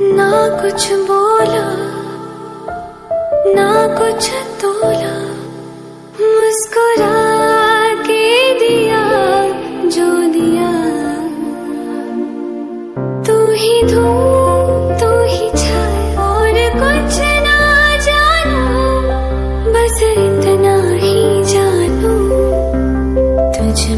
ना कुछ बोला, ना कुछ तोला मुस्कुरा के दिया जो दिया। तू ही धू, तू ही छाए और कुछ ना जाना, बस इतना ही जानू, तुझ